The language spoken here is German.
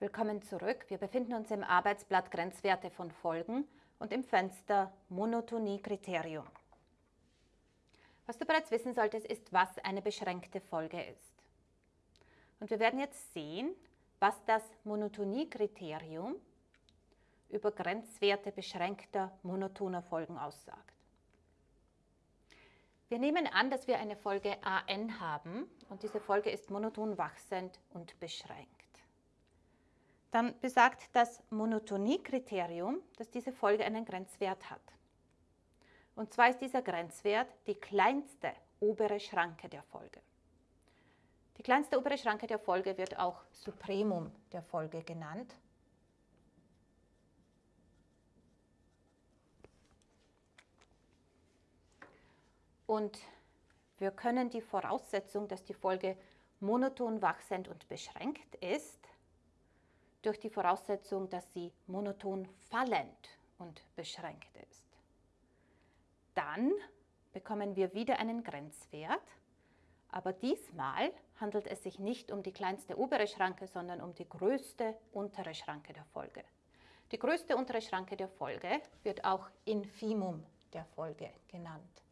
Willkommen zurück. Wir befinden uns im Arbeitsblatt Grenzwerte von Folgen und im Fenster Monotonie-Kriterium. Was du bereits wissen solltest, ist, was eine beschränkte Folge ist. Und wir werden jetzt sehen, was das Monotonie-Kriterium über Grenzwerte beschränkter monotoner Folgen aussagt. Wir nehmen an, dass wir eine Folge AN haben und diese Folge ist monoton wachsend und beschränkt dann besagt das Monotoniekriterium, dass diese Folge einen Grenzwert hat. Und zwar ist dieser Grenzwert die kleinste obere Schranke der Folge. Die kleinste obere Schranke der Folge wird auch Supremum der Folge genannt. Und wir können die Voraussetzung, dass die Folge monoton wachsend und beschränkt ist, durch die Voraussetzung, dass sie monoton fallend und beschränkt ist. Dann bekommen wir wieder einen Grenzwert, aber diesmal handelt es sich nicht um die kleinste obere Schranke, sondern um die größte untere Schranke der Folge. Die größte untere Schranke der Folge wird auch Infimum der Folge genannt.